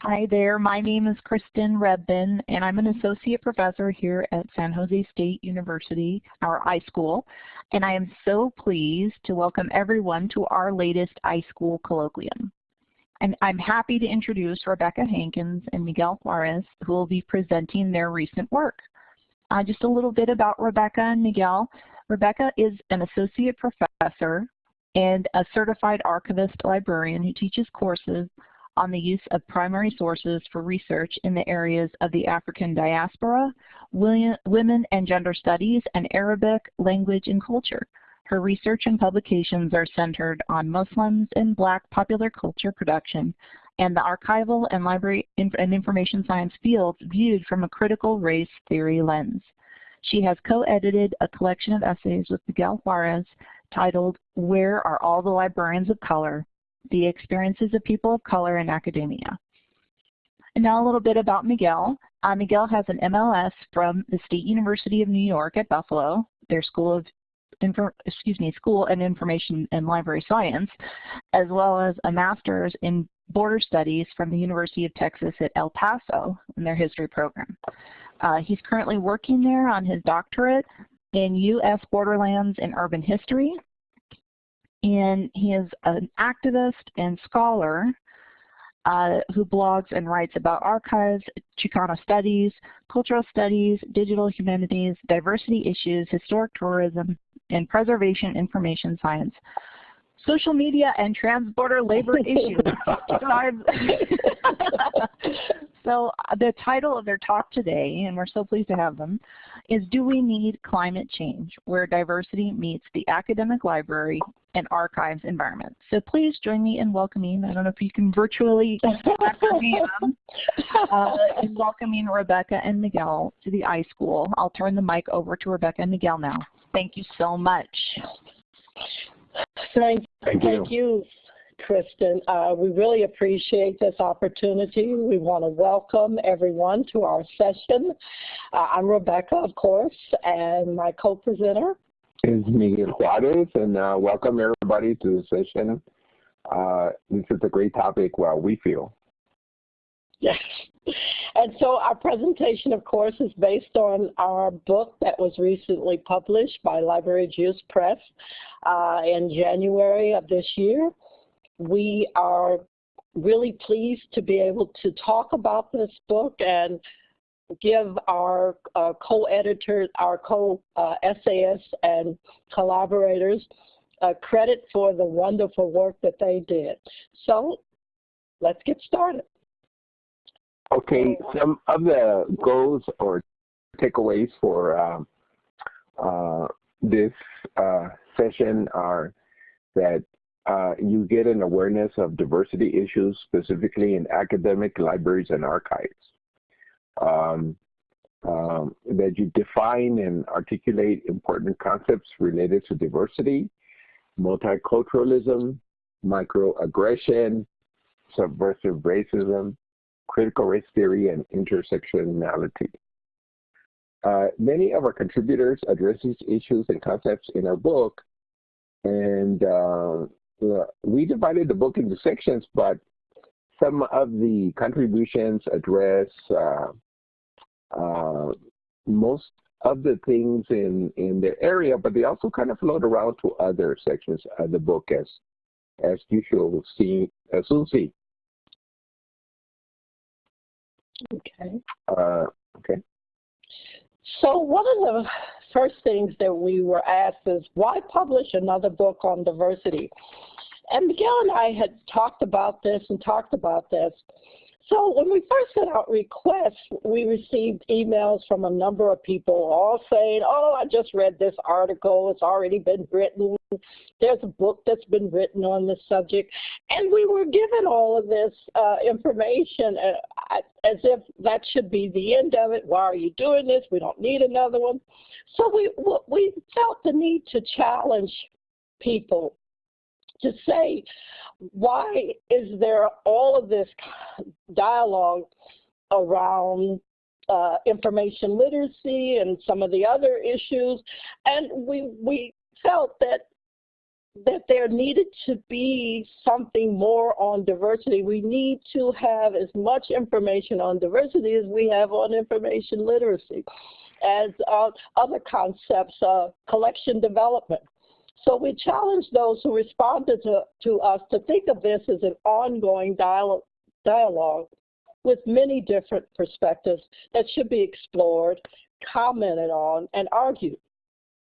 Hi there, my name is Kristen Rebmann and I'm an associate professor here at San Jose State University, our iSchool, and I am so pleased to welcome everyone to our latest iSchool colloquium. And I'm happy to introduce Rebecca Hankins and Miguel Juarez who will be presenting their recent work. Uh, just a little bit about Rebecca and Miguel. Rebecca is an associate professor and a certified archivist librarian who teaches courses on the use of primary sources for research in the areas of the African diaspora, women and gender studies, and Arabic language and culture. Her research and publications are centered on Muslims and Black popular culture production and the archival and library and information science fields viewed from a critical race theory lens. She has co-edited a collection of essays with Miguel Juarez titled Where Are All the Librarians of Color? The experiences of people of color in academia. And now a little bit about Miguel. Uh, Miguel has an MLS from the State University of New York at Buffalo, their School of Info, excuse me, School and Information and Library Science, as well as a master's in Border Studies from the University of Texas at El Paso in their history program. Uh, he's currently working there on his doctorate in U.S. Borderlands and Urban History and he is an activist and scholar uh, who blogs and writes about archives, Chicano studies, cultural studies, digital humanities, diversity issues, historic tourism, and preservation information science. Social media and transborder labor issues. so uh, the title of their talk today, and we're so pleased to have them, is Do We Need Climate Change? Where Diversity Meets the Academic Library and Archives Environment. So please join me in welcoming, I don't know if you can virtually me uh, in welcoming Rebecca and Miguel to the iSchool. I'll turn the mic over to Rebecca and Miguel now. Thank you so much. Thank, thank you. Thank you. Kristen. Uh, we really appreciate this opportunity. We want to welcome everyone to our session. Uh, I'm Rebecca, of course, and my co-presenter is Miguel Juarez, and uh, welcome everybody to the session. Uh, this is a great topic, well, we feel. Yes. And so our presentation, of course, is based on our book that was recently published by Library Juice Press uh, in January of this year we are really pleased to be able to talk about this book and give our uh, co-editors, our co-essayists uh, and collaborators uh, credit for the wonderful work that they did. So let's get started. Okay, some of the goals or takeaways for um, uh, this uh, session are that uh, you get an awareness of diversity issues, specifically in academic libraries and archives. Um, um, that you define and articulate important concepts related to diversity, multiculturalism, microaggression, subversive racism, critical race theory, and intersectionality. Uh, many of our contributors address these issues and concepts in our book, and uh, we divided the book into sections, but some of the contributions address uh, uh, most of the things in, in their area, but they also kind of float around to other sections of the book as, as you usual, see, as you'll see. Okay. Uh, okay. So one of the first things that we were asked is, why publish another book on diversity? And Miguel and I had talked about this and talked about this. So when we first sent out requests, we received emails from a number of people all saying, oh, I just read this article. It's already been written. There's a book that's been written on this subject. And we were given all of this uh, information uh, as if that should be the end of it. Why are you doing this? We don't need another one. So we, we felt the need to challenge people to say, why is there all of this dialogue around uh, information literacy and some of the other issues? And we, we felt that that there needed to be something more on diversity. We need to have as much information on diversity as we have on information literacy, as uh, other concepts, uh, collection development. So we challenge those who responded to, to us to think of this as an ongoing dialogue, dialogue with many different perspectives that should be explored, commented on, and argued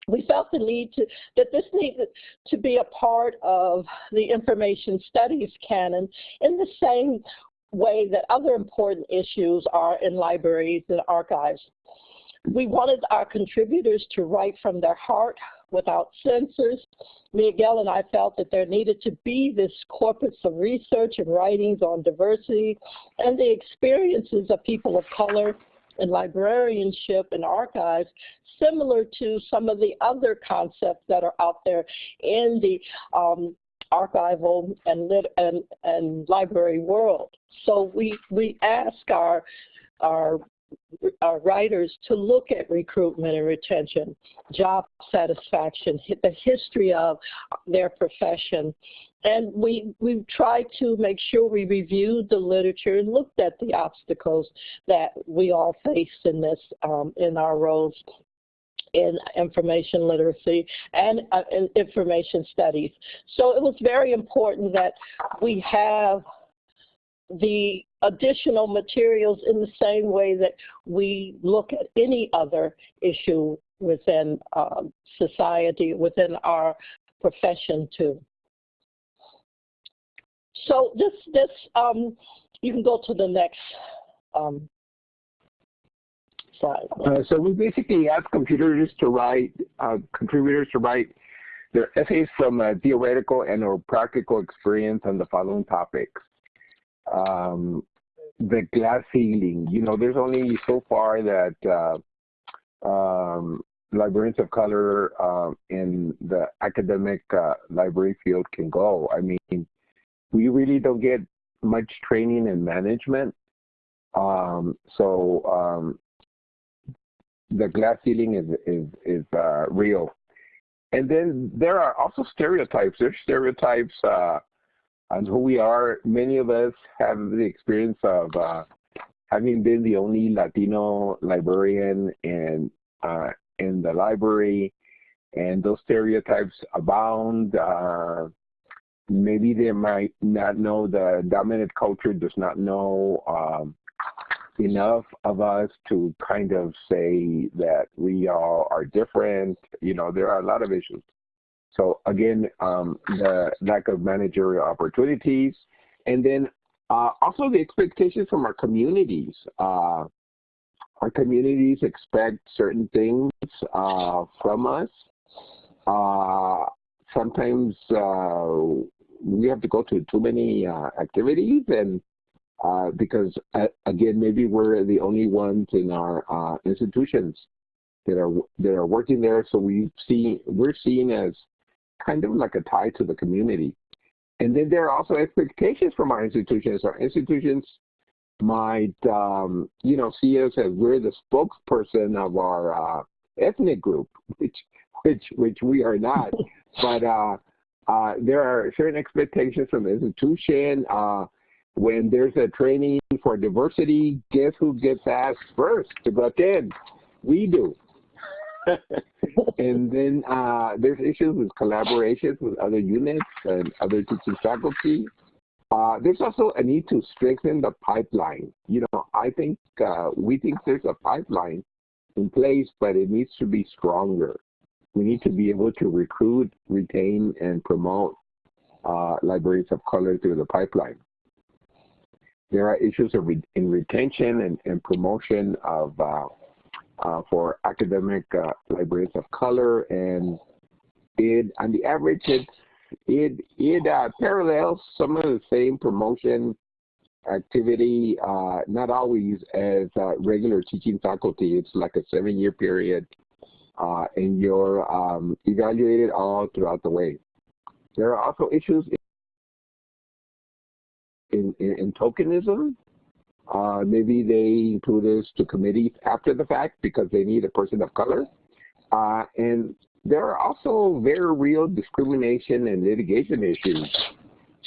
we felt the need to, that this needed to be a part of the information studies canon in the same way that other important issues are in libraries and archives. We wanted our contributors to write from their heart without censors. Miguel and I felt that there needed to be this corpus of research and writings on diversity and the experiences of people of color in librarianship and archives, similar to some of the other concepts that are out there in the um, archival and, lit and, and library world. So we, we ask our, our our writers to look at recruitment and retention, job satisfaction, the history of their profession, and we, we tried to make sure we reviewed the literature and looked at the obstacles that we all face in this, um, in our roles in information literacy and uh, in information studies. So it was very important that we have the additional materials in the same way that we look at any other issue within um, society, within our profession too. So this, this um, you can go to the next um, slide. Uh, so we basically ask computers to write, uh, contributors to write their essays from a theoretical and or practical experience on the following topics. Um, the glass ceiling, you know, there's only so far that uh, um, librarians of color uh, in the academic uh, library field can go. I mean, we really don't get much training in management. Um, so um, the glass ceiling is is is uh, real. And then there are also stereotypes. There's stereotypes on who we are. Many of us have the experience of uh, having been the only Latino librarian in uh, in the library, and those stereotypes abound. Uh, maybe they might not know the dominant culture does not know um, enough of us to kind of say that we all are different. You know, there are a lot of issues. So again, um, the lack of managerial opportunities, and then uh, also the expectations from our communities. Uh, our communities expect certain things uh, from us. Uh, sometimes uh, we have to go to too many uh, activities and because again maybe we're the only ones in our institutions that are that are working there so we see we're seen as kind of like a tie to the community and then there are also expectations from our institutions our institutions might um, you know see us as we're the spokesperson of our uh, ethnic group which which which we are not but uh, uh, there are certain expectations from the institution. Uh, when there's a training for diversity, guess who gets asked first to attend? We do. and then uh, there's issues with collaborations with other units and other teaching faculty. Uh, there's also a need to strengthen the pipeline. You know, I think uh, we think there's a pipeline in place, but it needs to be stronger we need to be able to recruit, retain, and promote uh, libraries of color through the pipeline. There are issues re in retention and, and promotion of uh, for academic uh, libraries of color, and it on the average it it it uh, parallels some of the same promotion activity, uh, not always as regular teaching faculty. It's like a seven-year period uh, and you're um, evaluated all throughout the way. There are also issues in, in, in tokenism. Uh, maybe they include this to committees after the fact because they need a person of color. Uh, and there are also very real discrimination and litigation issues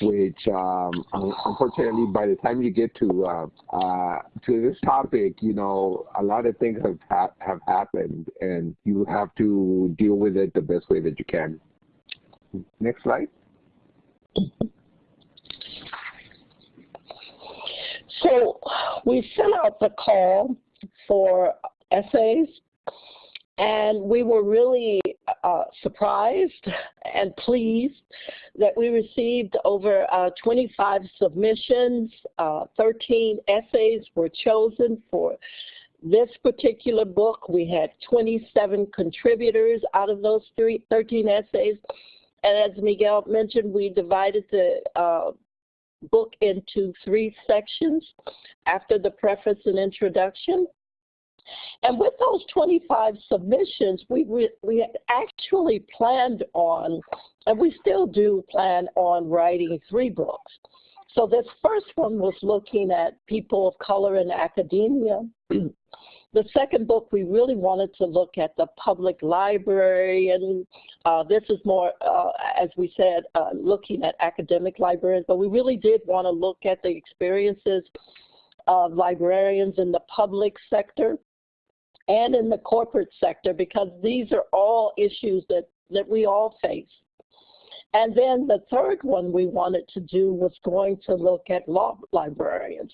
which um, unfortunately by the time you get to uh, uh, to this topic, you know, a lot of things have ha have happened, and you have to deal with it the best way that you can. Next slide. So we sent out the call for essays and we were really uh, surprised and pleased that we received over uh, 25 submissions. Uh, 13 essays were chosen for this particular book. We had 27 contributors out of those three, 13 essays. And as Miguel mentioned, we divided the uh, book into three sections after the preface and introduction. And with those 25 submissions, we, we, we actually planned on, and we still do plan on writing three books. So this first one was looking at people of color in academia. The second book, we really wanted to look at the public library, and uh, this is more, uh, as we said, uh, looking at academic librarians, but we really did want to look at the experiences of librarians in the public sector and in the corporate sector because these are all issues that, that we all face. And then the third one we wanted to do was going to look at law librarians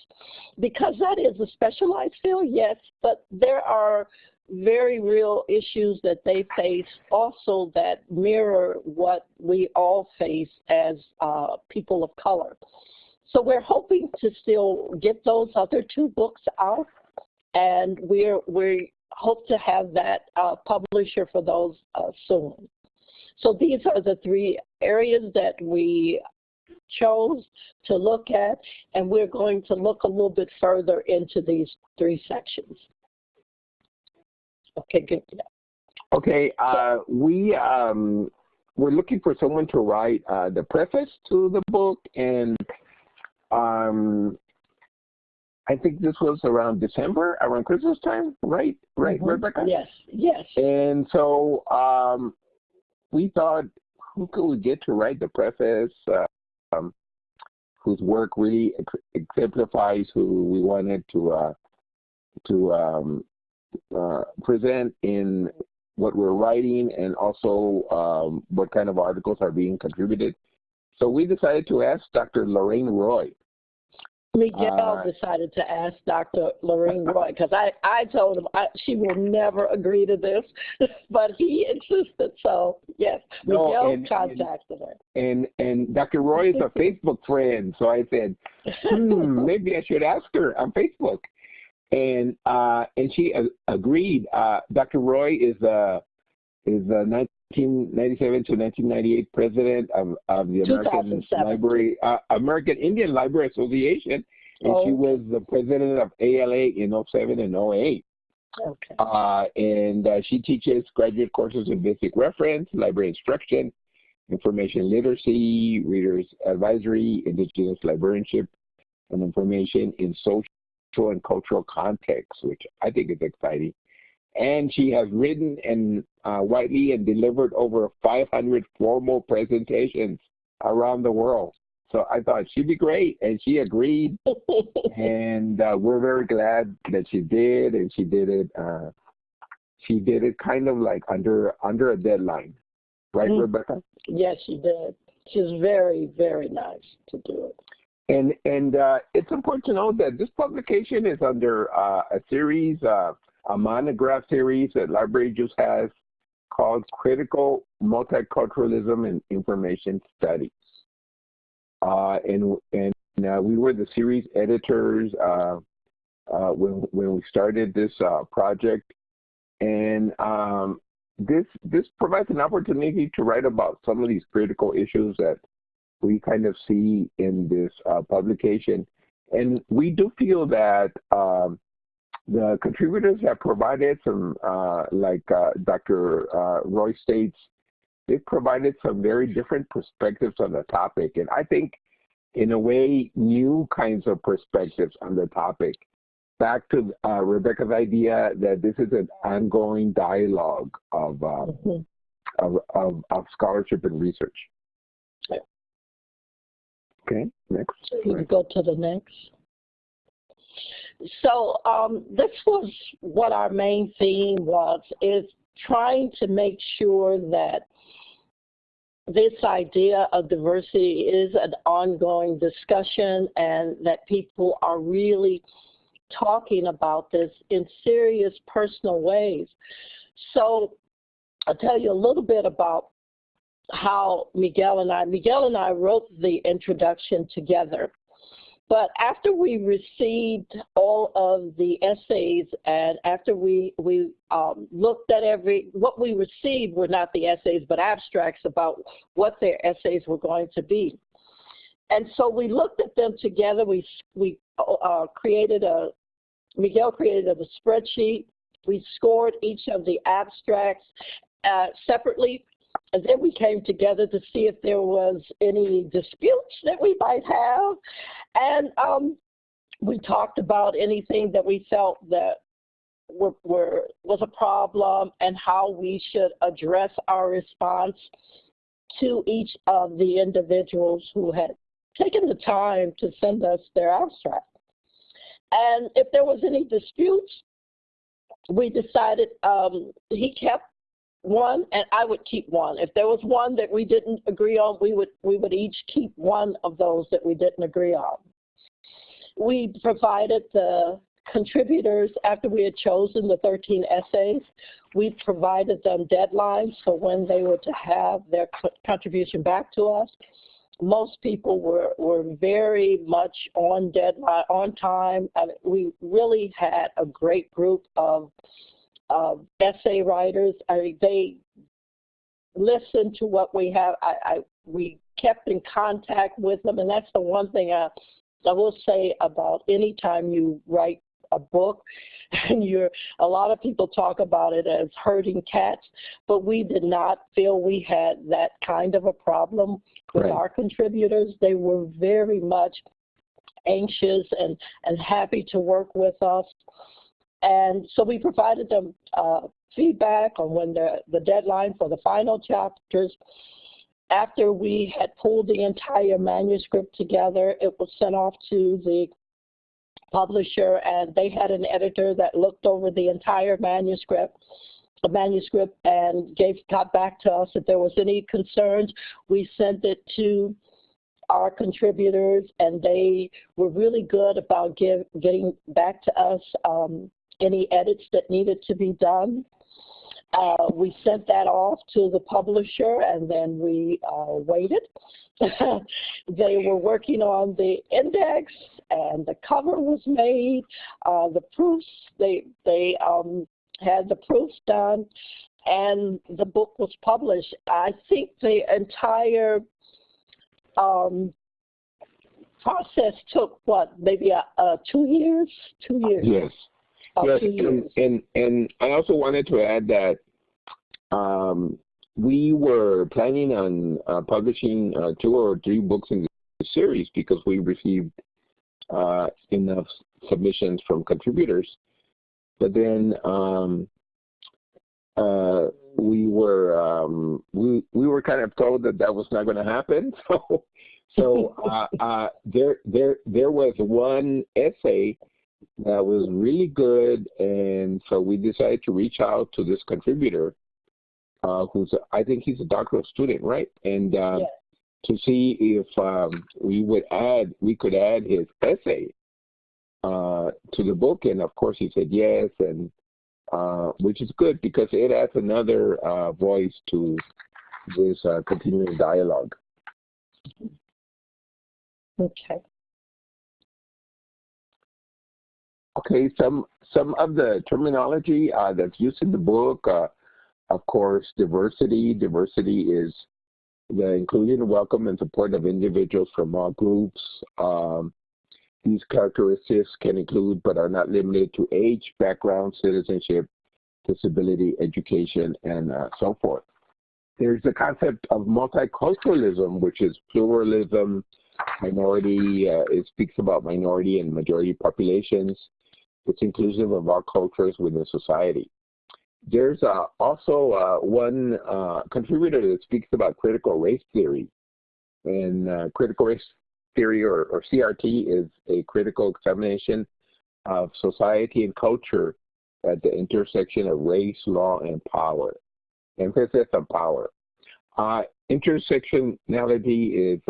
because that is a specialized field, yes, but there are very real issues that they face also that mirror what we all face as uh, people of color. So we're hoping to still get those other two books out and we're, we hope to have that uh, publisher for those uh, soon. So these are the three areas that we chose to look at, and we're going to look a little bit further into these three sections. Okay, good. Okay, uh, we um, we're looking for someone to write uh, the preface to the book, and um, I think this was around December, around Christmas time, right? Right, mm -hmm. Rebecca? Yes, yes. And so um, we thought, who could we get to write the preface, uh, um, whose work really ex exemplifies who we wanted to uh, to um, uh, present in what we're writing and also um, what kind of articles are being contributed. So we decided to ask Dr. Loriene Roy Miguel uh, decided to ask Dr. Loriene Roy because I, I told him I, she will never agree to this, but he insisted. So yes, no, Miguel and, contacted and, her. And and Dr. Roy is a Facebook friend, so I said, hmm, maybe I should ask her on Facebook, and uh, and she uh, agreed. Uh, Dr. Roy is a is a 1997 to 1998 president of, of the American Library, uh, American Indian Library Association, and oh. she was the president of ALA in 07 and 08. Okay. Uh, and uh, she teaches graduate courses in basic reference, library instruction, information literacy, readers advisory, indigenous librarianship, and information in social and cultural context, which I think is exciting and she has written and uh, widely and delivered over 500 formal presentations around the world. So I thought she'd be great, and she agreed, and uh, we're very glad that she did, and she did it. Uh, she did it kind of like under under a deadline, right, mm -hmm. Rebecca? Yes, she did. She's very very nice to do it. And and uh, it's important to note that this publication is under uh, a series of a monograph series that Library Juice has called Critical Multiculturalism and Information Studies. Uh, and and uh, we were the series editors uh, uh when, when we started this uh, project. And um, this, this provides an opportunity to write about some of these critical issues that we kind of see in this uh, publication. And we do feel that um, the contributors have provided some, uh, like uh, Dr. Uh, Roy states, they've provided some very different perspectives on the topic. And I think, in a way, new kinds of perspectives on the topic. Back to uh, Rebecca's idea that this is an ongoing dialogue of, mm -hmm. of, of, of scholarship and research. Okay, next. You go to the next. So um, this was what our main theme was, is trying to make sure that this idea of diversity is an ongoing discussion and that people are really talking about this in serious personal ways. So I'll tell you a little bit about how Miguel and I, Miguel and I wrote the introduction together. But after we received all of the essays and after we, we um, looked at every, what we received were not the essays, but abstracts about what their essays were going to be. And so we looked at them together. We, we uh, created a, Miguel created a spreadsheet. We scored each of the abstracts uh, separately and then we came together to see if there was any disputes that we might have. And um, we talked about anything that we felt that were, were, was a problem and how we should address our response to each of the individuals who had taken the time to send us their abstract. And if there was any disputes, we decided um, he kept one and I would keep one. If there was one that we didn't agree on, we would we would each keep one of those that we didn't agree on. We provided the contributors after we had chosen the 13 essays. We provided them deadlines for when they were to have their contribution back to us. Most people were, were very much on deadline, on time. I mean, we really had a great group of uh, essay writers. I they listened to what we have. I, I, we kept in contact with them, and that's the one thing I, I will say about any time you write a book and you're a lot of people talk about it as herding cats but we did not feel we had that kind of a problem with right. our contributors they were very much anxious and and happy to work with us and so we provided them uh, feedback on when the, the deadline for the final chapters. After we had pulled the entire manuscript together, it was sent off to the publisher and they had an editor that looked over the entire manuscript the manuscript and gave got back to us if there was any concerns. We sent it to our contributors and they were really good about give, getting back to us um, any edits that needed to be done. Uh, we sent that off to the publisher and then we uh, waited. they were working on the index and the cover was made. Uh, the proofs, they, they um, had the proofs done and the book was published. I think the entire um, process took what, maybe a, a two years? Two years. Yes. Yes, and, and, and I also wanted to add that um, we were planning on uh, publishing uh, two or three books in the series because we received uh, enough submissions from contributors. But then um, uh, we were um, we we were kind of told that that was not going to happen. So so uh, uh, there there there was one essay that was really good, and so we decided to reach out to this contributor, uh, who's I think he's a doctoral student, right? And uh, yes. to see if um, we would add, we could add his essay uh, to the book, and of course he said yes, and uh, which is good because it adds another uh, voice to this uh, continuing dialogue. Okay. Okay, some some of the terminology uh, that's used in the book, uh, of course, diversity. Diversity is the inclusion, welcome, and support of individuals from all groups. Um, these characteristics can include, but are not limited to age, background, citizenship, disability, education, and uh, so forth. There's the concept of multiculturalism, which is pluralism, minority, uh, it speaks about minority and majority populations. It's inclusive of all cultures within society. There's uh, also uh, one uh, contributor that speaks about critical race theory. And uh, critical race theory, or, or CRT, is a critical examination of society and culture at the intersection of race, law, and power. Emphasis on power. Uh, intersectionality is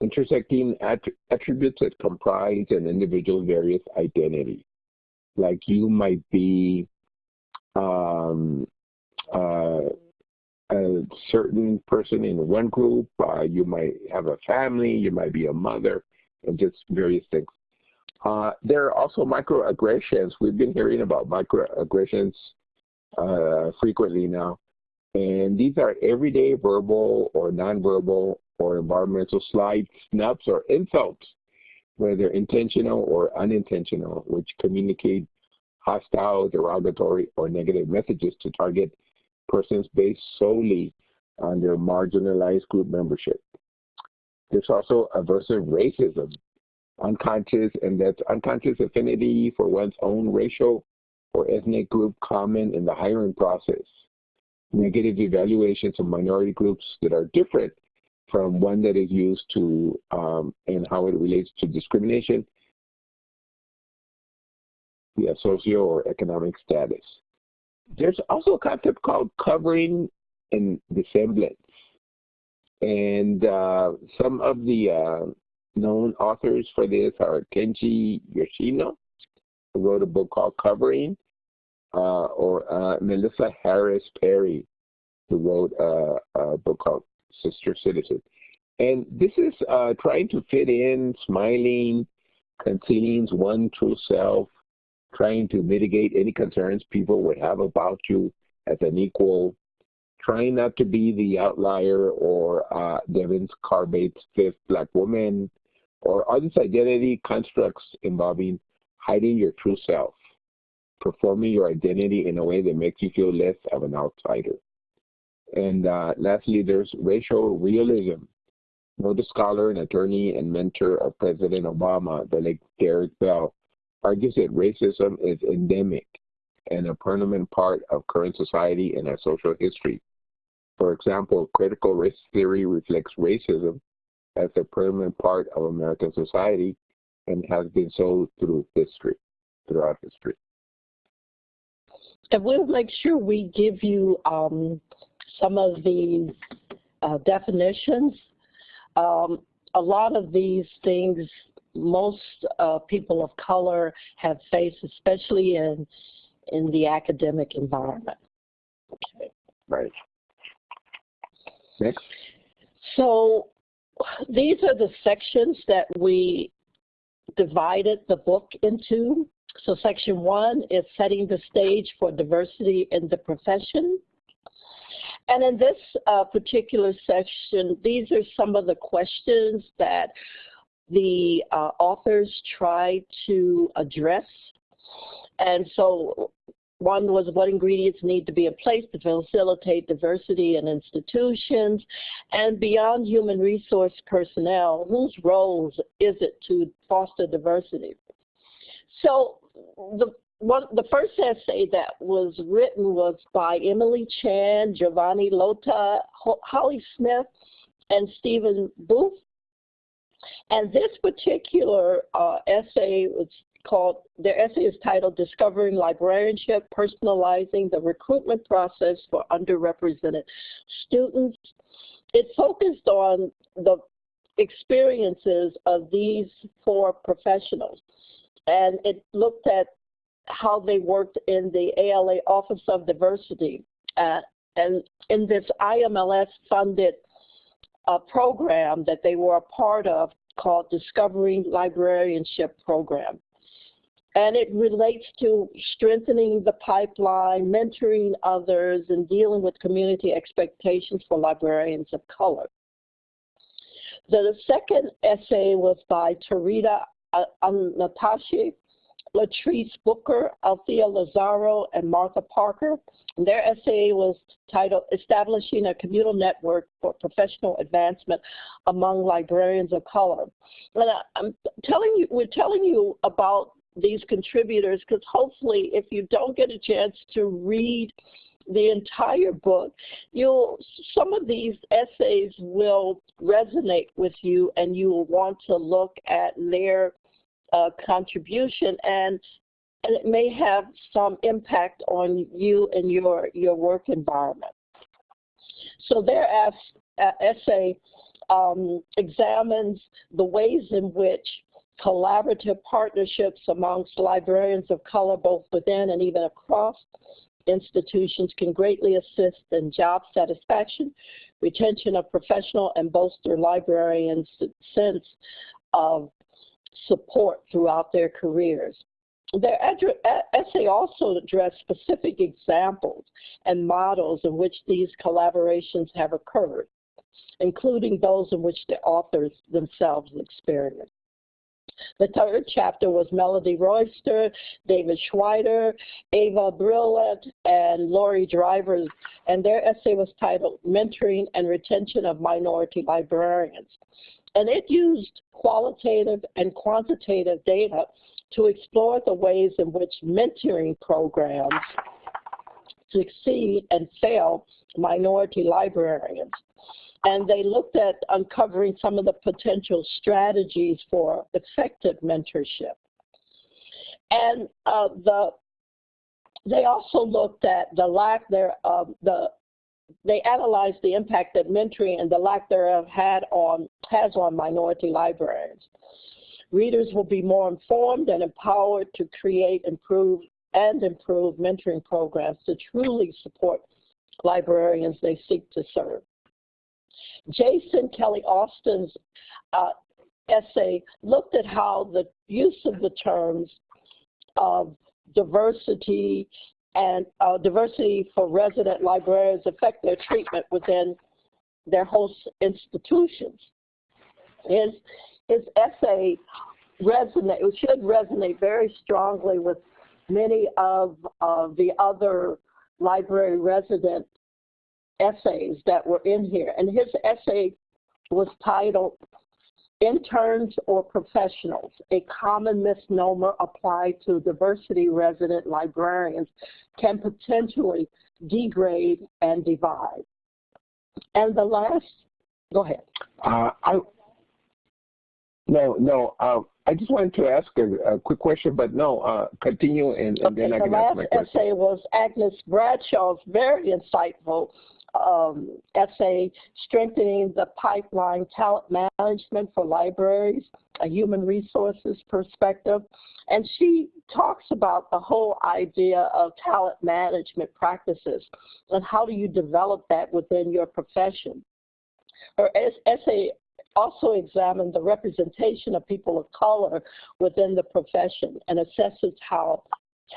intersecting att attributes that comprise an individual's various identity. Like you might be um, uh, a certain person in one group, uh, you might have a family, you might be a mother, and just various things. Uh, there are also microaggressions. We've been hearing about microaggressions uh, frequently now. And these are everyday verbal or nonverbal or environmental slights, snubs, or insults, whether intentional or unintentional, which communicate hostile, derogatory, or negative messages to target persons based solely on their marginalized group membership. There's also aversive racism, unconscious, and that's unconscious affinity for one's own racial or ethnic group common in the hiring process. Negative evaluations of minority groups that are different from one that is used to um, and how it relates to discrimination via socio or economic status. There's also a concept called covering and dissemblance. And uh, some of the uh, known authors for this are Kenji Yoshino, who wrote a book called Covering, uh, or uh, Melissa Harris Perry, who wrote a, a, book called Sister Citizen. And this is uh, trying to fit in, smiling, concealing one true self, trying to mitigate any concerns people would have about you as an equal, trying not to be the outlier or uh, Devon Carbado's fifth black woman, or other identity constructs involving hiding your true self, performing your identity in a way that makes you feel less of an outsider. And uh, lastly, there's racial realism. Noted scholar and attorney and mentor of President Obama, the late Derek Bell, argues that racism is endemic and a permanent part of current society and our social history. For example, critical race theory reflects racism as a permanent part of American society and has been so through history, throughout history. And we'll make sure we give you um, some of these uh, definitions. Um, a lot of these things most uh, people of color have faced, especially in in the academic environment. Okay. Right. Next. So these are the sections that we divided the book into. So section one is setting the stage for diversity in the profession. And in this uh, particular section, these are some of the questions that the uh, authors try to address. And so one was what ingredients need to be in place to facilitate diversity in institutions and beyond human resource personnel, whose roles is it to foster diversity? So the one, the first essay that was written was by Emily Chan, Giovanni Lota, Holly Smith, and Stephen Booth. And this particular uh, essay was called, their essay is titled Discovering Librarianship, Personalizing the Recruitment Process for Underrepresented Students. It focused on the experiences of these four professionals. And it looked at how they worked in the ALA Office of Diversity. Uh, and in this IMLS funded a program that they were a part of called Discovering Librarianship Program. And it relates to strengthening the pipeline, mentoring others, and dealing with community expectations for librarians of color. The second essay was by Tarida Anantachai Latrice Booker, Althea Lazzaro, and Martha Parker. And their essay was titled Establishing a Communal Network for Professional Advancement Among Librarians of Color. And I'm telling you, we're telling you about these contributors because hopefully if you don't get a chance to read the entire book, you'll some of these essays will resonate with you and you will want to look at their uh, contribution and and it may have some impact on you and your your work environment. So their uh, essay um, examines the ways in which collaborative partnerships amongst librarians of color, both within and even across institutions, can greatly assist in job satisfaction, retention of professional, and bolster librarians' sense of support throughout their careers. Their essay also addressed specific examples and models in which these collaborations have occurred, including those in which the authors themselves experienced. The third chapter was Melody Royster, David Schwieder, Ava Brillat, and Lori Driver, and their essay was titled Mentoring and Retention of Minority Librarians. And it used qualitative and quantitative data to explore the ways in which mentoring programs succeed and fail minority librarians and they looked at uncovering some of the potential strategies for effective mentorship. And uh, the they also looked at the lack there of the they analyzed the impact that mentoring and the lack thereof had on has on minority librarians. Readers will be more informed and empowered to create, improve, and improve mentoring programs to truly support librarians they seek to serve. Jason Kelly Alston's uh, essay looked at how the use of the terms of diversity and uh, diversity for resident librarians affect their treatment within their host institutions. His, his essay resonate, should resonate very strongly with many of uh, the other library resident essays that were in here. And his essay was titled Interns or Professionals, a common misnomer applied to diversity resident librarians can potentially degrade and divide. And the last, go ahead. Uh, I, no, no, uh, I just wanted to ask a, a quick question, but no, uh, continue and, and okay, then I can ask my question. The last essay was Agnes Bradshaw's very insightful um, essay, Strengthening the Pipeline Talent Management for Libraries, a Human Resources Perspective. And she talks about the whole idea of talent management practices and how do you develop that within your profession. Her essay also examined the representation of people of color within the profession and assesses how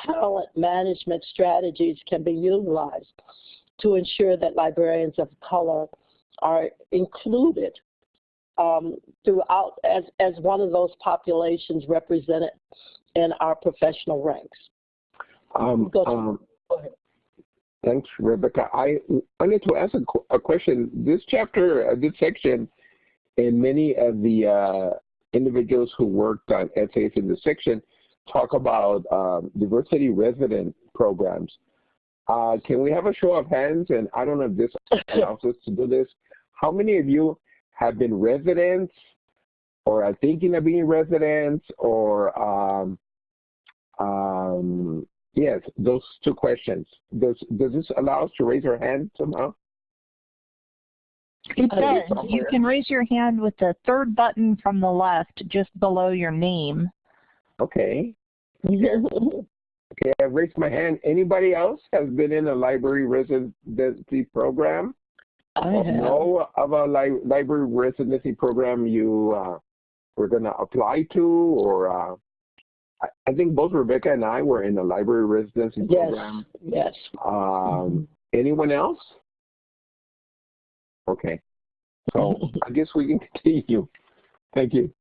talent management strategies can be utilized to ensure that librarians of color are included um, throughout as, as one of those populations represented in our professional ranks. Um, um, thanks, Rebecca. I wanted to ask a, a question. This chapter, uh, this section, and many of the uh, individuals who worked on essays in this section talk about um, diversity resident programs. Uh, can we have a show of hands? And I don't know if this allows us to do this. How many of you have been residents or are thinking of being residents or, um, um, yes, those two questions. Does, does this allow us to raise our hand somehow? It does. You can raise your hand with the third button from the left just below your name. Okay. Okay, I've raised my hand. Anybody else has been in a library residency program? I have. Know of a li library residency program you uh, were going to apply to, or uh, I, I, think both Rebecca and I were in a library residency yes. program. Yes. Um, mm -hmm. Anyone else? Okay. So I guess we can continue. Thank you.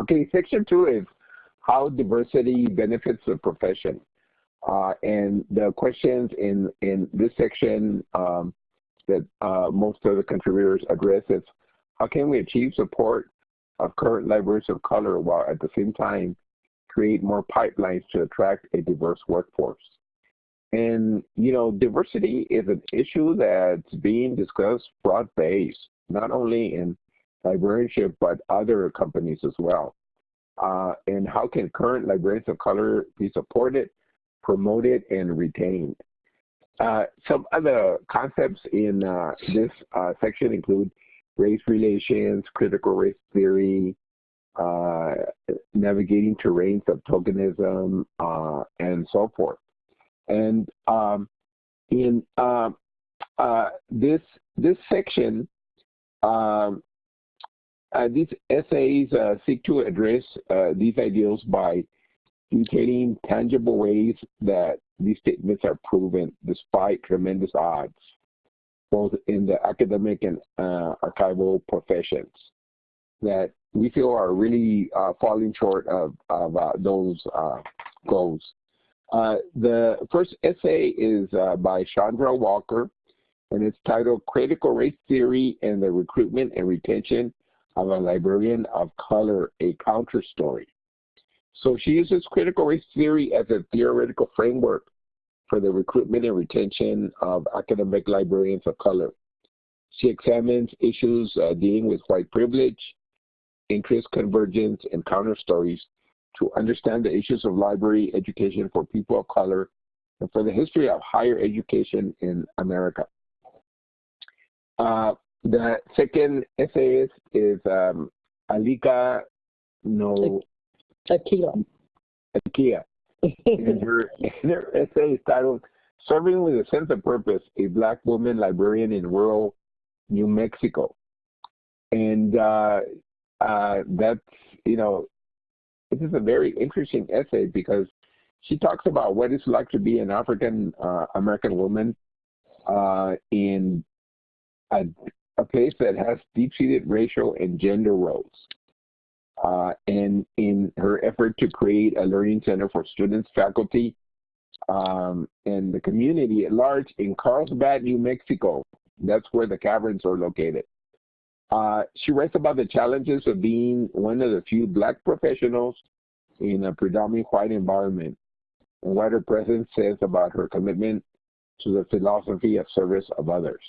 Okay, section two is how diversity benefits the profession. Uh, and the questions in, in this section um, that uh, most of the contributors address is how can we achieve support of current librarians of color while at the same time create more pipelines to attract a diverse workforce. And, you know, diversity is an issue that's being discussed broad-based, not only in librarianship, but other companies as well. Uh, and how can current librarians of color be supported, promoted, and retained? Uh, some other concepts in uh, this uh, section include race relations, critical race theory, uh, navigating terrains of tokenism, uh, and so forth. And um, in um, this this section, um, these essays uh, seek to address uh, these ideals by detailing tangible ways that these statements are proven despite tremendous odds, both in the academic and uh, archival professions, that we feel are really uh, falling short of, of uh, those goals. the first essay is by Shaundra Walker, and it's titled Critical Race Theory and the Recruitment and Retention of a Librarian of Color, a Counter Story. So she uses critical race theory as a theoretical framework for the recruitment and retention of academic librarians of color. She examines issues uh, dealing with white privilege, interest convergence, and counter stories to understand the issues of library education for people of color and for the history of higher education in America. Uh, the second essayist is um, Alika No Akila. Akia. and her, her essay is titled Serving with a Sense of Purpose, a Black Woman Librarian in Rural New Mexico. And uh, uh, that's, you know, this is a very interesting essay because she talks about what it's like to be an African uh, American woman uh, in a, a place that has deep-seated racial and gender roles. Uh, and in her effort to create a learning center for students, faculty, um, and the community at large in Carlsbad, New Mexico. That's where the caverns are located. Uh, she writes about the challenges of being one of the few black professionals in a predominantly white environment and what her presence says about her commitment to the philosophy of service of others.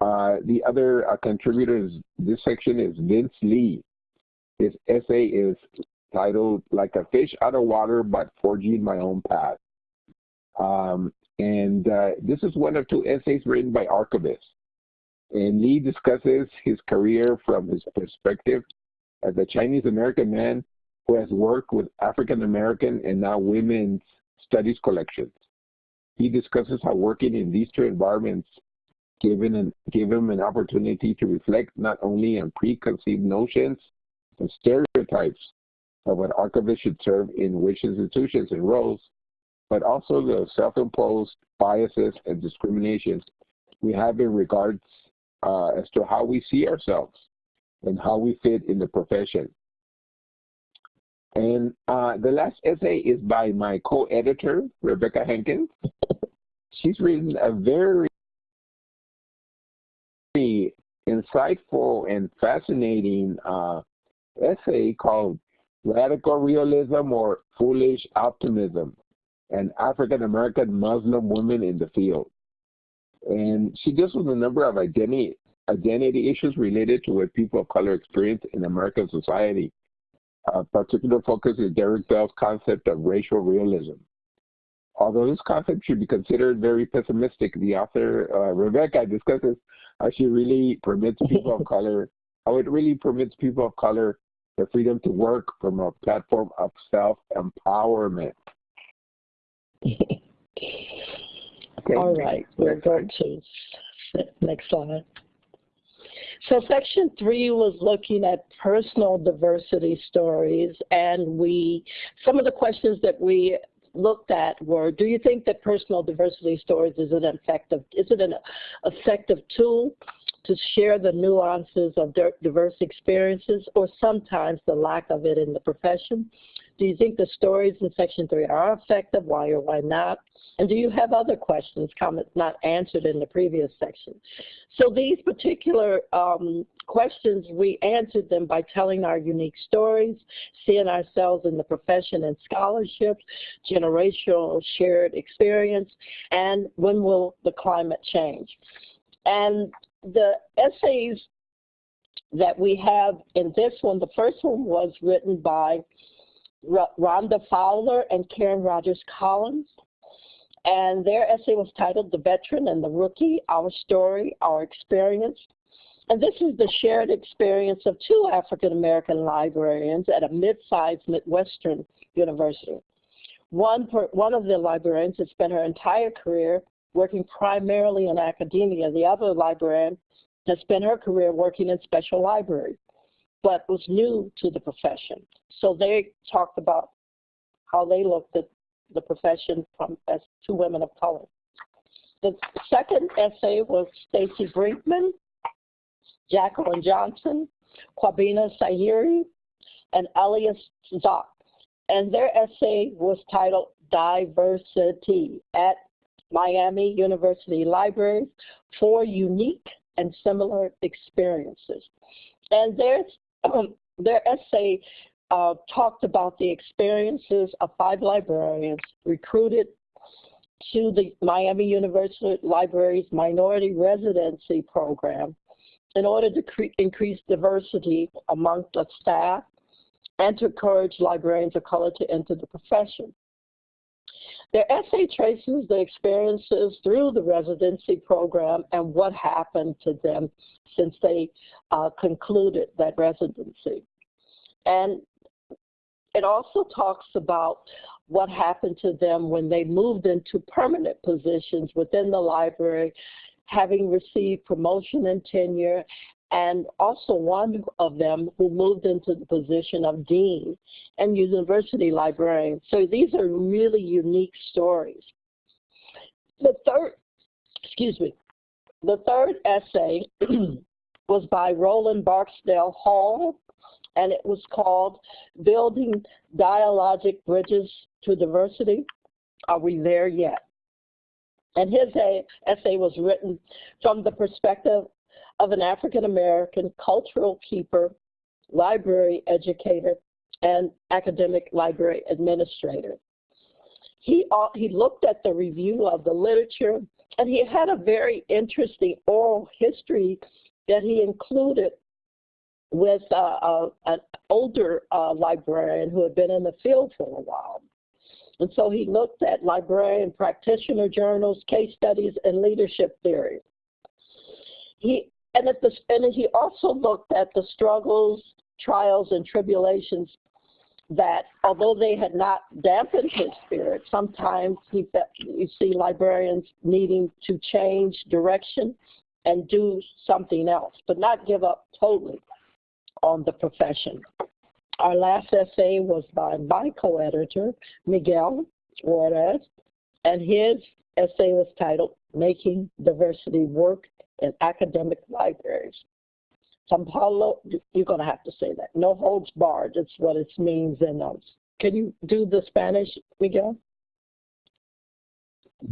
Uh, the other uh, contributor this section is Vince Lee. His essay is titled Like a Fish Out of Water but Forging My Own Path. Um, and uh, this is one of two essays written by archivists. And Lee discusses his career from his perspective as a Chinese American man who has worked with African American and now women's studies collections. He discusses how working in these two environments given an, give him an opportunity to reflect not only on preconceived notions and stereotypes of what archivists should serve in which institutions and roles, but also the self-imposed biases and discriminations we have in regards uh, as to how we see ourselves and how we fit in the profession. And uh, the last essay is by my co-editor, Rebecca Hankins. She's written a very insightful and fascinating uh, essay called Radical Realism or Foolish Optimism, an African American Muslim woman in the field. And she deals with a number of identity, identity issues related to what people of color experience in American society. A particular focus is Derek Bell's concept of racial realism. Although this concept should be considered very pessimistic, the author, uh, Rebecca, discusses how she really permits people of color, how it really permits people of color the freedom to work from a platform of self-empowerment. okay, All right, we're going to next slide. So section three was looking at personal diversity stories and we, some of the questions that we looked at were, do you think that personal diversity stories is an effective, is it an effective tool to share the nuances of diverse experiences or sometimes the lack of it in the profession? Do you think the stories in Section 3 are effective? Why or why not? And do you have other questions, comments not answered in the previous section? So these particular um, questions, we answered them by telling our unique stories, seeing ourselves in the profession and scholarship, generational shared experience, and when will the climate change? And the essays that we have in this one, the first one was written by Rhonda Fowler and Karen Rogers Collins. And their essay was titled The Veteran and the Rookie, Our Story, Our Experience. And this is the shared experience of two African American librarians at a mid-sized Midwestern university. One, per, one of the librarians has spent her entire career working primarily in academia. The other librarian has spent her career working in special libraries, but was new to the profession. So they talked about how they looked at the profession from as two women of color. The second essay was Stacy Brinkman, Jacqueline Johnson, Kwabena Sahiri, and Elias Tzoc. And their essay was titled Diversity at Miami University Libraries, Four Unique and Similar Experiences. And their, um, their essay uh, talked about the experiences of five librarians recruited to the Miami University Library's Minority Residency Program in order to increase diversity among the staff and to encourage librarians of color to enter the profession. Their essay traces the experiences through the residency program and what happened to them since they uh, concluded that residency. And it also talks about what happened to them when they moved into permanent positions within the library, having received promotion and tenure, and also one of them who moved into the position of dean and university librarian. So these are really unique stories. The third, excuse me, the third essay was by Roland Barksdale Hall and it was called Building Dialogic Bridges to Diversity. Are we there yet? And his essay was written from the perspective of an African American cultural keeper, library educator, and academic library administrator. He, uh, he looked at the review of the literature and he had a very interesting oral history that he included with uh, uh, an older uh, librarian who had been in the field for a while. And so he looked at librarian practitioner journals, case studies, and leadership theory. He, and, at the, and he also looked at the struggles, trials, and tribulations that although they had not dampened his spirit, sometimes he, you see librarians needing to change direction and do something else, but not give up totally on the profession. Our last essay was by my co-editor, Miguel Juarez, and his essay was titled Making Diversity Work in Academic Libraries. San Paulo, you're going to have to say that. No holds barred, that's what it means in us. Can you do the Spanish, Miguel?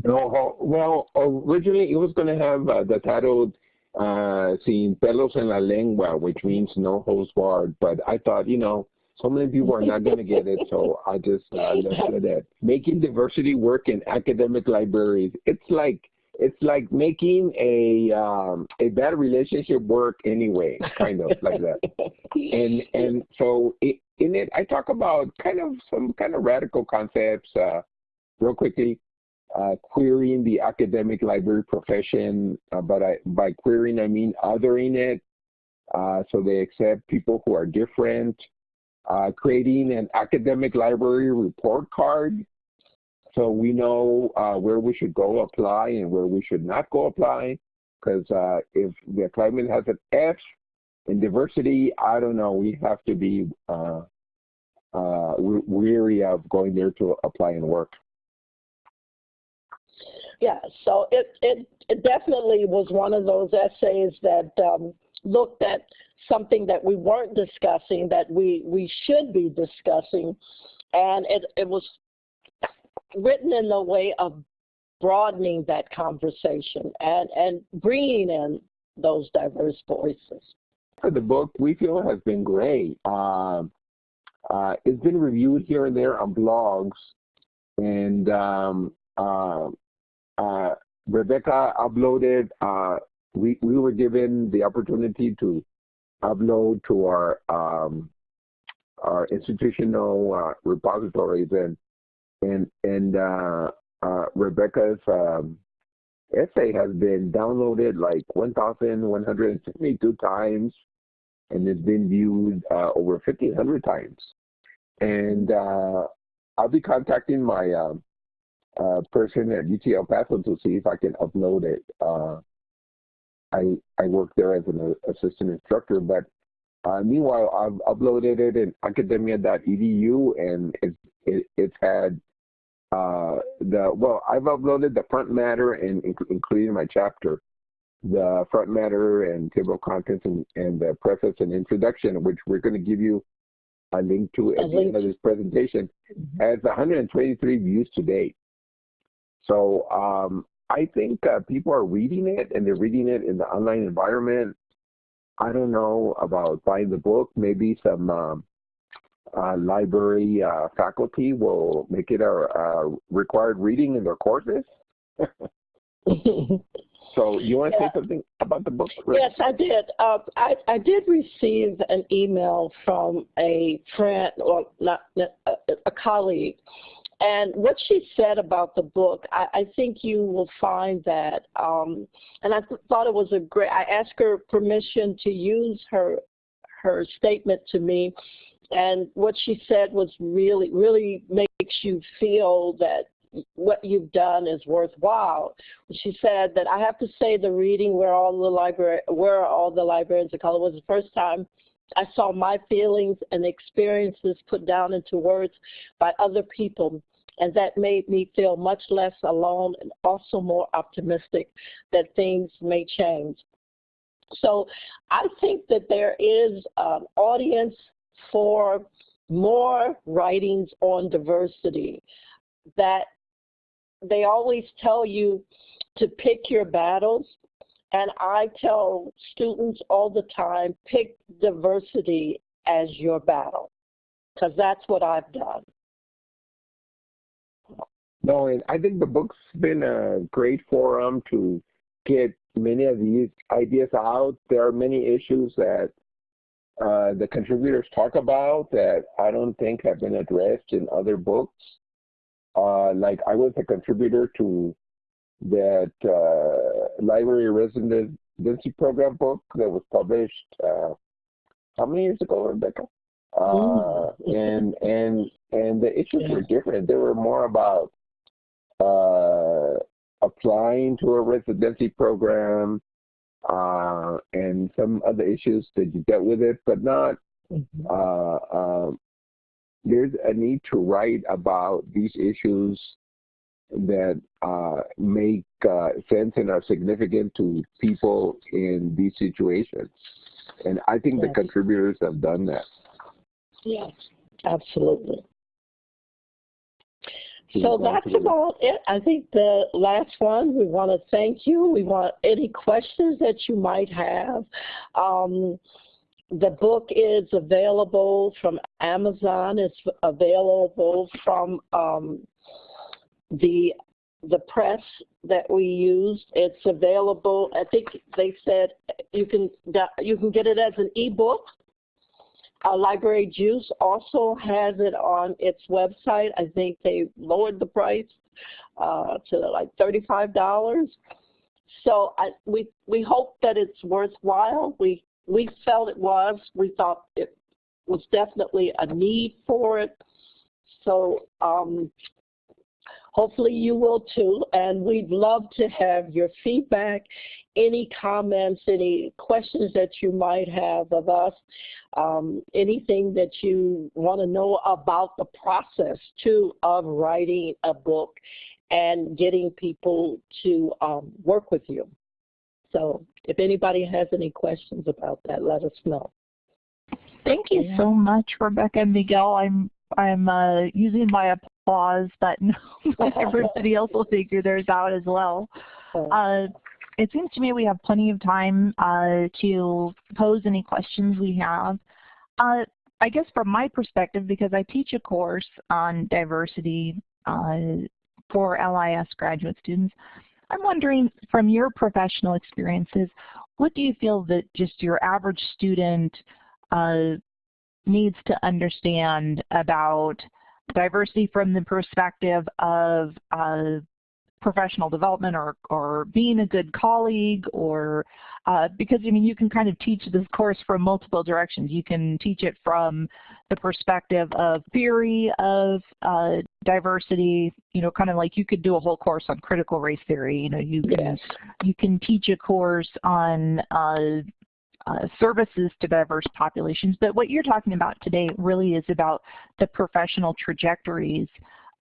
No, well, originally it was going to have uh, the title uh, sin pelos en la lengua, which means no holds barred. But I thought, you know, so many people are not going to get it, so I just uh, left it at making diversity work in academic libraries. It's like it's like making a um, a bad relationship work anyway, kind of like that. And and so it, in it, I talk about kind of some kind of radical concepts. Uh, real quickly, uh, querying the academic library profession, uh, but I, by querying I mean othering it, uh, so they accept people who are different, uh, creating an academic library report card, so we know uh, where we should go apply and where we should not go apply, because uh, if the climate has an F in diversity, I don't know, we have to be weary of going there to apply and work. Yeah, so it, it it definitely was one of those essays that um, looked at something that we weren't discussing that we, we should be discussing. And it, it was written in the way of broadening that conversation and, and bringing in those diverse voices. The book we feel has been great. Um, uh, it's been reviewed here and there on blogs, and um, uh, uh, Rebecca uploaded. Uh, we we were given the opportunity to upload to our um, our institutional uh, repositories, and and and uh, Rebecca's um, essay has been downloaded like 1,172 times and it's been viewed uh, over 1,500 times. And uh, I'll be contacting my um, uh, person at UT El Paso to see if I can upload it. Uh, I I work there as an assistant instructor, but uh, meanwhile I've uploaded it in academia.edu and it, it, it's had uh, the well I've uploaded the front matter and including my chapter the front matter and table of contents and, and the preface and introduction, which we're going to give you a link to at the end of this presentation, mm -hmm. has 123 views to date. So um, I think uh, people are reading it and they're reading it in the online environment. I don't know about buying the book. Maybe some um, library uh, faculty will make it a, required reading in their courses. So you want to yeah. say something about the book? Yes, I did. Uh, I, I did receive an email from a friend, or not a, a colleague, and what she said about the book, I, I think you will find that, um, and I th thought it was a great. I asked her permission to use her her statement to me, and what she said was really, really makes you feel that what you've done is worthwhile. She said that I have to say the reading where all the library where all the librarians of color was the first time I saw my feelings and experiences put down into words by other people. And that made me feel much less alone and also more optimistic that things may change. So I think that there is an audience for more writings on diversity that they always tell you to pick your battles. And I tell students all the time, pick diversity as your battle, because that's what I've done. No, and I think the book's been a great forum to get many of these ideas out. There are many issues that uh, the contributors talk about that I don't think have been addressed in other books. Uh, like I was a contributor to that uh, library residency program book that was published uh, how many years ago, Rebecca? Uh, and and and the issues yeah. were different. They were more about uh, applying to a residency program uh, and some other issues that you dealt with it, but not mm -hmm there's a need to write about these issues that uh, make uh, sense and are significant to people in these situations. And I think yes. the contributors have done that. Yes, absolutely. So that's about it. I think the last one, we want to thank you. We want any questions that you might have. Um, the book is available from Amazon. It's available from um, the the press that we used. It's available. I think they said you can you can get it as an ebook. Uh, Library Juice also has it on its website. I think they lowered the price uh, to like thirty-five dollars. So I, we we hope that it's worthwhile. We we felt it was. We thought it was definitely a need for it. So um, hopefully you will too. And we'd love to have your feedback, any comments, any questions that you might have of us, um, anything that you want to know about the process too of writing a book and getting people to um, work with you. So if anybody has any questions about that, let us know. Thank you so much, Rebecca and Miguel. I'm I'm uh, using my applause, but everybody else will figure theirs out as well. Uh, it seems to me we have plenty of time uh, to pose any questions we have. Uh, I guess from my perspective, because I teach a course on diversity uh, for LIS graduate students, I'm wondering from your professional experiences, what do you feel that just your average student uh, needs to understand about diversity from the perspective of uh, professional development or, or being a good colleague or uh, because I mean you can kind of teach this course from multiple directions. You can teach it from the perspective of theory of uh, diversity, you know, kind of like you could do a whole course on critical race theory. You know, you can yes. you can teach a course on uh, uh, services to diverse populations. But what you're talking about today really is about the professional trajectories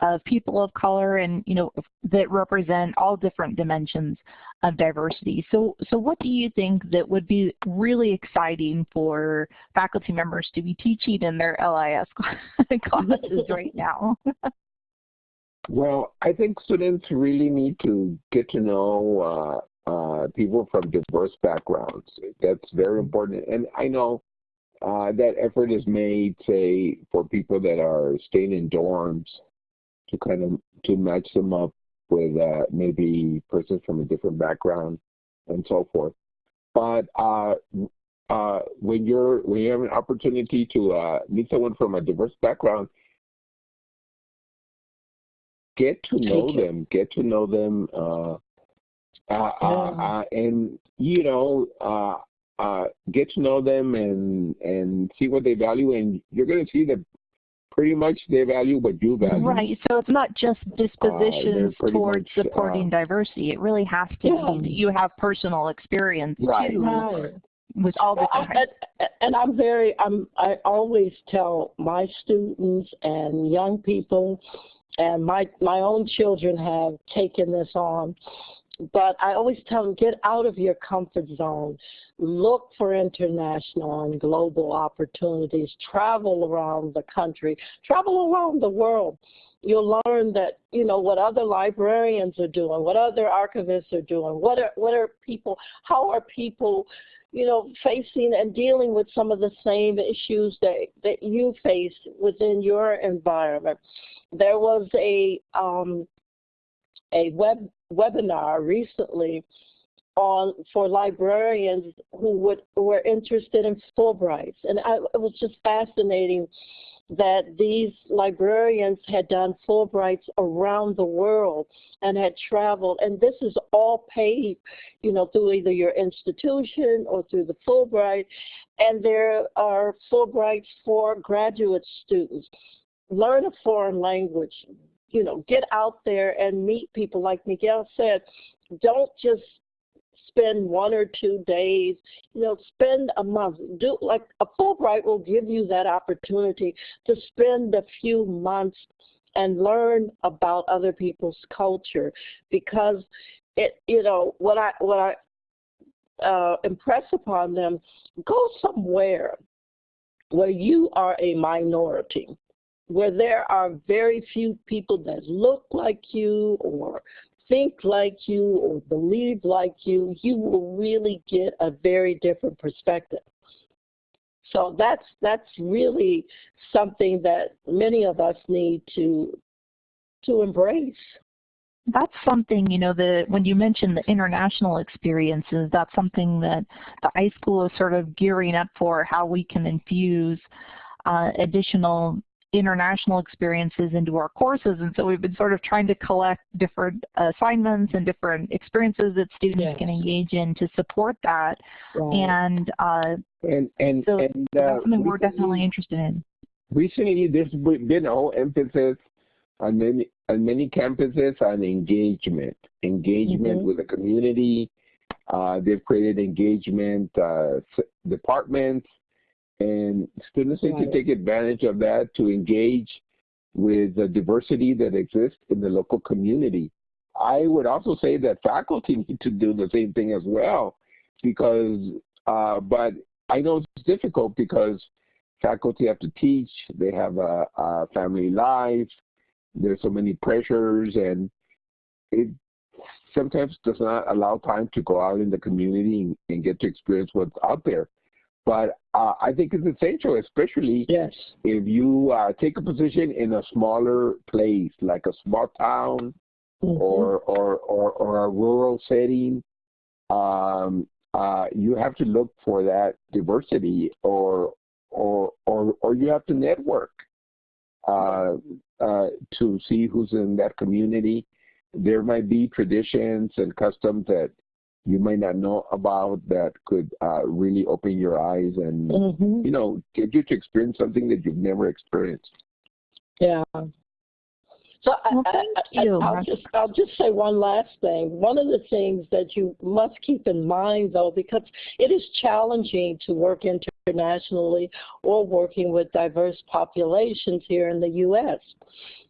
of people of color and you know that represent all different dimensions of diversity. So, so what do you think that would be really exciting for faculty members to be teaching in their LIS classes right now? well, I think students really need to get to know uh, uh, people from diverse backgrounds. That's very important. And I know uh, that effort is made, say, for people that are staying in dorms to kind of to match them up with uh, maybe persons from a different background and so forth. But uh, uh, when you're when you have an opportunity to uh, meet someone from a diverse background, get to know them, get to know them, uh, uh, yeah. and you know get to know them and and see what they value, and you're going to see that pretty much they value what you value. Right. So it's not just dispositions uh, towards much, supporting uh, diversity. It really has to yeah. be that you have personal experience right. too. Right. With all the well, and, and I'm very, I'm, I always tell my students and young people, and my my own children have taken this on but I always tell them, get out of your comfort zone. Look for international and global opportunities. Travel around the country. Travel around the world. You'll learn that, you know, what other librarians are doing, what other archivists are doing, what are, what are people, how are people, you know, facing and dealing with some of the same issues that, that you face within your environment. There was a, um, a web webinar recently on for librarians who would were interested in Fulbrights, and I, it was just fascinating that these librarians had done Fulbrights around the world and had traveled, and this is all paid, you know, through either your institution or through the Fulbright, and there are Fulbrights for graduate students. Learn a foreign language, you know, get out there and meet people. Like Miguel said, don't just spend one or two days, you know, spend a month. Do like a Fulbright will give you that opportunity to spend a few months and learn about other people's culture because it, you know, what I what I uh, impress upon them, go somewhere where you are a minority where there are very few people that look like you or think like you or believe like you, you will really get a very different perspective. So that's that's really something that many of us need to to embrace. That's something, you know, the when you mentioned the international experiences, that's something that the iSchool is sort of gearing up for, how we can infuse uh, additional international experiences into our courses. And so we've been sort of trying to collect different assignments and different experiences that students yes. can engage in to support that. Right. And, uh, and, and, so and, that's something we're definitely interested in. Recently, there's been a whole emphasis on many, on many campuses on engagement, engagement mm -hmm. with the community. Uh, they've created engagement uh, departments and students need to take advantage of that to engage with the diversity that exists in the local community. I would also say that faculty need to do the same thing as well, because, uh, but I know it's difficult because faculty have to teach, they have a, a family life, there's so many pressures, and it sometimes does not allow time to go out in the community and, and get to experience what's out there. But uh, I think it's essential, especially Yes. if you uh, take a position in a smaller place, like a small town Mhm. or, or, or, or a rural setting, um, uh, you have to look for that diversity or, or, or, or you have to network uh, uh, to see who's in that community. There might be traditions and customs that you might not know about that could uh, really open your eyes and, Mhm. you know, get you to experience something that you've never experienced. Yeah. So Well, I- thank I- you. I'll just I'll just say one last thing. One of the things that you must keep in mind, though, because it is challenging to work internationally or working with diverse populations here in the U.S.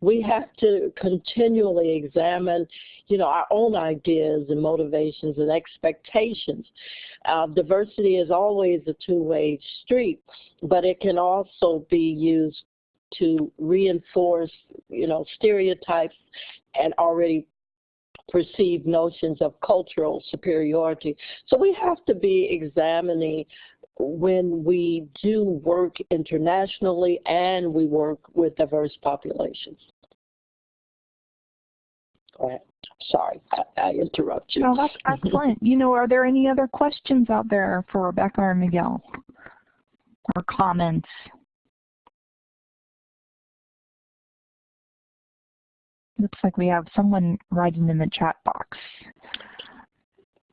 We have to continually examine, you know, our own ideas and motivations and expectations. Uh, diversity is always a two-way street, but it can also be used to reinforce, you know, stereotypes and already perceived notions of cultural superiority. So we have to be examining when we do work internationally and we work with diverse populations. Go ahead. Sorry, I, I interrupt you. No, that's excellent. You know, are there any other questions out there for Rebecca or Miguel? Or comments? Looks like we have someone writing in the chat box.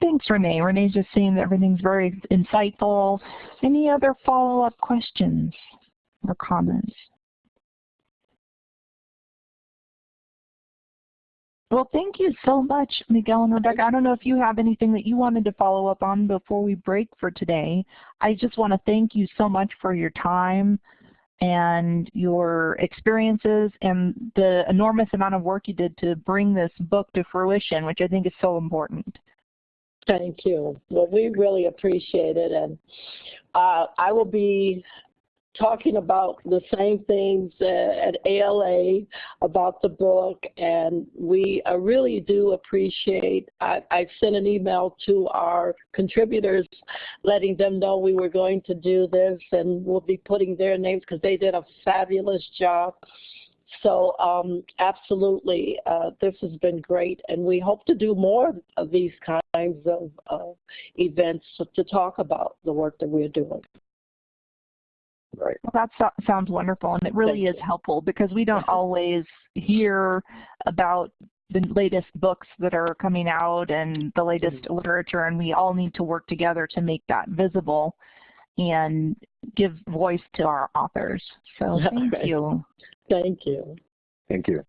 Thanks, Renee. Renee's just saying that everything's very insightful. Any other follow-up questions or comments? Well, thank you so much, Miguel and Rebecca. I don't know if you have anything that you wanted to follow up on before we break for today. I just want to thank you so much for your time and your experiences and the enormous amount of work you did to bring this book to fruition, which I think is so important. Thank you. Well, we really appreciate it. And uh, I will be talking about the same things uh, at ALA about the book. And we really do appreciate, I, I sent an email to our contributors letting them know we were going to do this and we'll be putting their names because they did a fabulous job. So um, absolutely, uh, this has been great, and we hope to do more of these kinds of uh, events to talk about the work that we're doing. Right. Well, that so sounds wonderful, and it really Thank is helpful because we don't always hear about the latest books that are coming out and the latest mm-hmm. literature, and we all need to work together to make that visible and give voice to our authors. So thank Right. you. Thank you. Thank you.